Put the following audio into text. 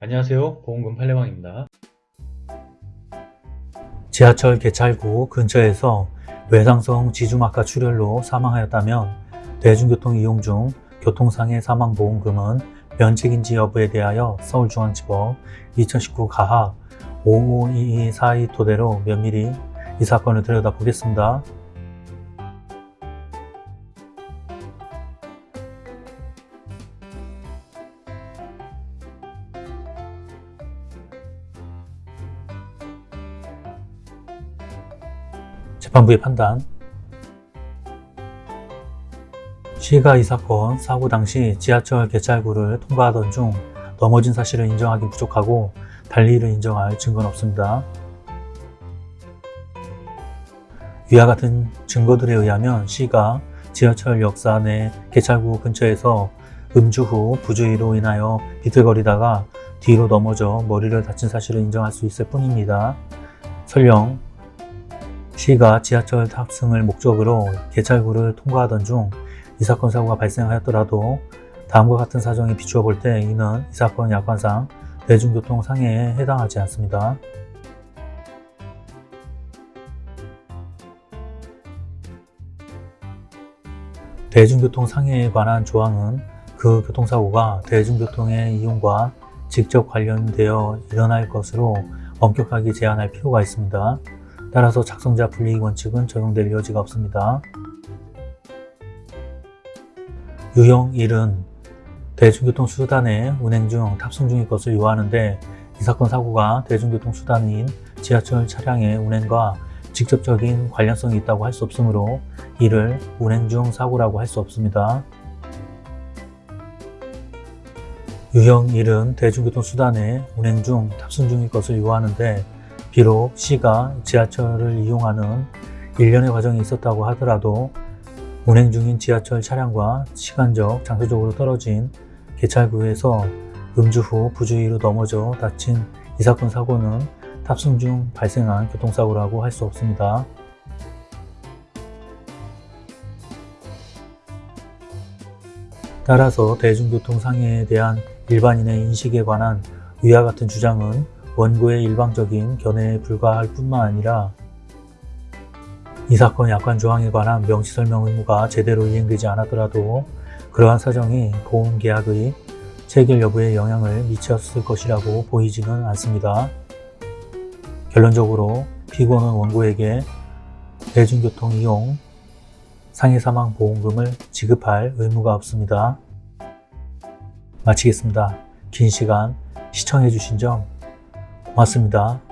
안녕하세요 보험금 팔례방입니다 지하철 개찰구 근처에서 외상성 지주막하 출혈로 사망하였다면 대중교통 이용 중 교통상해 사망보험금은 면책인지 여부에 대하여 서울중앙지법 2019 가합 552242 토대로 면밀히 이 사건을 들여다보겠습니다. 재판부의 판단 시가 이 사건 사고 당시 지하철 개찰구를 통과하던 중 넘어진 사실을 인정하기 부족하고 달리 이를 인정할 증거는 없습니다. 위와 같은 증거들에 의하면 시가 지하철 역사 내 개찰구 근처에서 음주 후 부주의로 인하여 비틀거리다가 뒤로 넘어져 머리를 다친 사실을 인정할 수 있을 뿐입니다. 설령 시가 지하철 탑승을 목적으로 개찰구를 통과하던 중 이 사건 사고가 발생하였더라도 다음과 같은 사정에 비추어 볼 때 이는 이 사건 약관상 대중교통 상해에 해당하지 않습니다. 대중교통 상해에 관한 조항은 그 교통사고가 대중교통의 이용과 직접 관련되어 일어날 것으로 엄격하게 제한할 필요가 있습니다. 따라서 작성자 불이익 원칙은 적용될 여지가 없습니다. 유형 1은 대중교통 수단의 운행 중 탑승 중일 것을 요하는데 이 사건 사고가 대중교통 수단인 지하철 차량의 운행과 직접적인 관련성이 있다고 할 수 없으므로 이를 운행 중 사고라고 할 수 없습니다. 유형 1은 대중교통 수단의 운행 중 탑승 중일 것을 요하는데 비록 C가 지하철을 이용하는 일련의 과정이 있었다고 하더라도 운행 중인 지하철 차량과 시간적, 장소적으로 떨어진 개찰구에서 음주 후 부주의로 넘어져 다친 이 사건 사고는 탑승 중 발생한 교통사고라고 할 수 없습니다. 따라서 대중교통 상해에 대한 일반인의 인식에 관한 위와 같은 주장은 원고의 일방적인 견해에 불과할 뿐만 아니라 이 사건 약관 조항에 관한 명시 설명 의무가 제대로 이행되지 않았더라도 그러한 사정이 보험계약의 체결 여부에 영향을 미쳤을 것이라고 보이지는 않습니다. 결론적으로 피고는 원고에게 대중교통 이용 상해사망보험금을 지급할 의무가 없습니다. 마치겠습니다. 긴 시간 시청해주신 점 고맙습니다.